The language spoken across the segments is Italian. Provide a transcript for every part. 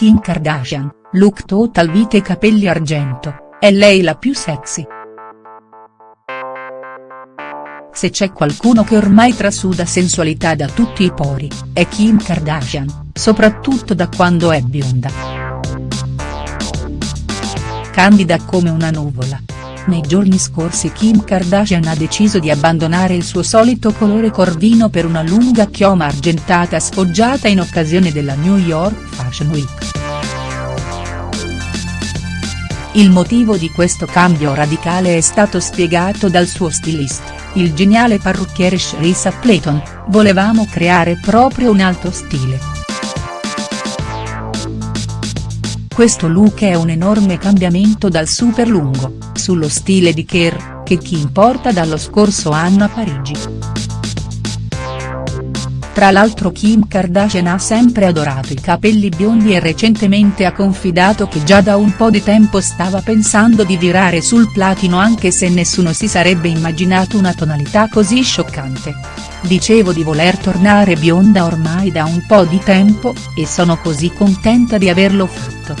Kim Kardashian, look total vite e capelli argento, è lei la più sexy. Se c'è qualcuno che ormai trasuda sensualità da tutti i pori, è Kim Kardashian, soprattutto da quando è bionda. Candida come una nuvola. Nei giorni scorsi Kim Kardashian ha deciso di abbandonare il suo solito colore corvino per una lunga chioma argentata sfoggiata in occasione della New York Fashion Week. Il motivo di questo cambio radicale è stato spiegato dal suo stilist, il geniale parrucchiere Sharissa Playton, volevamo creare proprio un alto stile. Questo look è un enorme cambiamento dal super lungo, sullo stile di Kerr, che Kim porta dallo scorso anno a Parigi. Tra l'altro Kim Kardashian ha sempre adorato i capelli biondi e recentemente ha confidato che già da un po' di tempo stava pensando di virare sul platino anche se nessuno si sarebbe immaginato una tonalità così scioccante. Dicevo di voler tornare bionda ormai da un po' di tempo, e sono così contenta di averlo fatto.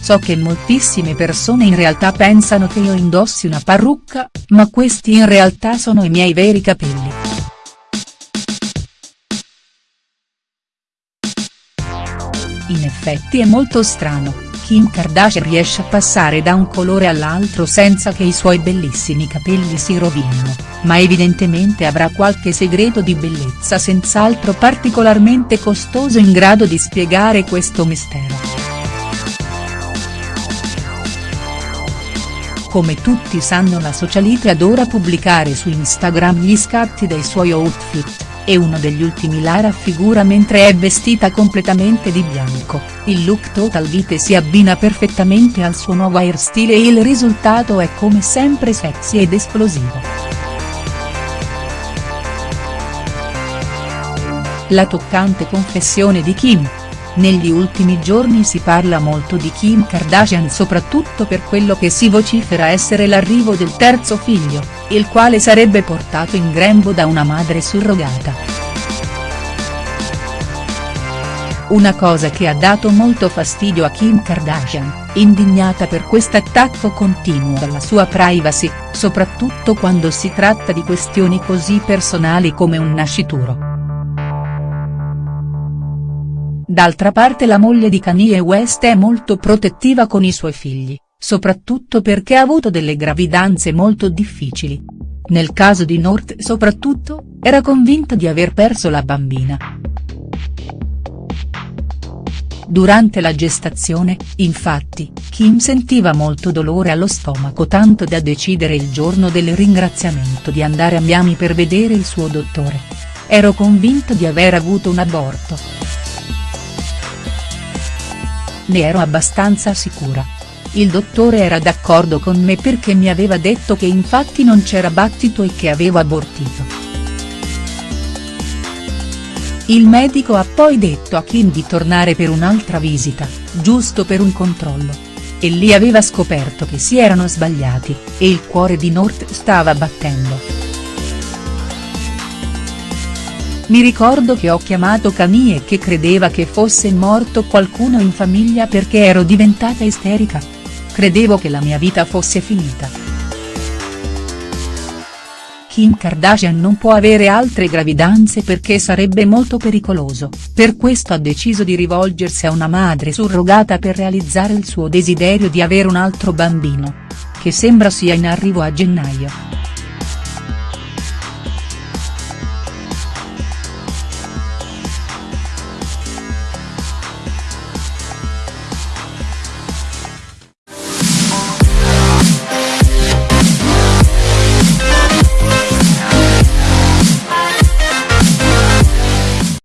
So che moltissime persone in realtà pensano che io indossi una parrucca, ma questi in realtà sono i miei veri capelli. In effetti è molto strano, Kim Kardashian riesce a passare da un colore all'altro senza che i suoi bellissimi capelli si rovinino, ma evidentemente avrà qualche segreto di bellezza senz'altro particolarmente costoso in grado di spiegare questo mistero. Come tutti sanno la socialite adora pubblicare su Instagram gli scatti dei suoi outfit e uno degli ultimi la raffigura mentre è vestita completamente di bianco, il look total vite si abbina perfettamente al suo nuovo hairstyle e il risultato è come sempre sexy ed esplosivo. La toccante confessione di Kim, negli ultimi giorni si parla molto di Kim Kardashian soprattutto per quello che si vocifera essere l'arrivo del terzo figlio, il quale sarebbe portato in grembo da una madre surrogata. Una cosa che ha dato molto fastidio a Kim Kardashian, indignata per quest'attacco continuo alla sua privacy, soprattutto quando si tratta di questioni così personali come un nascituro. D'altra parte la moglie di Kanye West è molto protettiva con i suoi figli, soprattutto perché ha avuto delle gravidanze molto difficili. Nel caso di North soprattutto, era convinta di aver perso la bambina. Durante la gestazione, infatti, Kim sentiva molto dolore allo stomaco tanto da decidere il giorno del ringraziamento di andare a Miami per vedere il suo dottore. Ero convinta di aver avuto un aborto. Ne ero abbastanza sicura. Il dottore era d'accordo con me perché mi aveva detto che infatti non c'era battito e che avevo abortito. Il medico ha poi detto a Kim di tornare per un'altra visita, giusto per un controllo. E lì aveva scoperto che si erano sbagliati, e il cuore di North stava battendo. Mi ricordo che ho chiamato Camille che credeva che fosse morto qualcuno in famiglia perché ero diventata isterica. Credevo che la mia vita fosse finita. Kim Kardashian non può avere altre gravidanze perché sarebbe molto pericoloso, per questo ha deciso di rivolgersi a una madre surrogata per realizzare il suo desiderio di avere un altro bambino. Che sembra sia in arrivo a gennaio.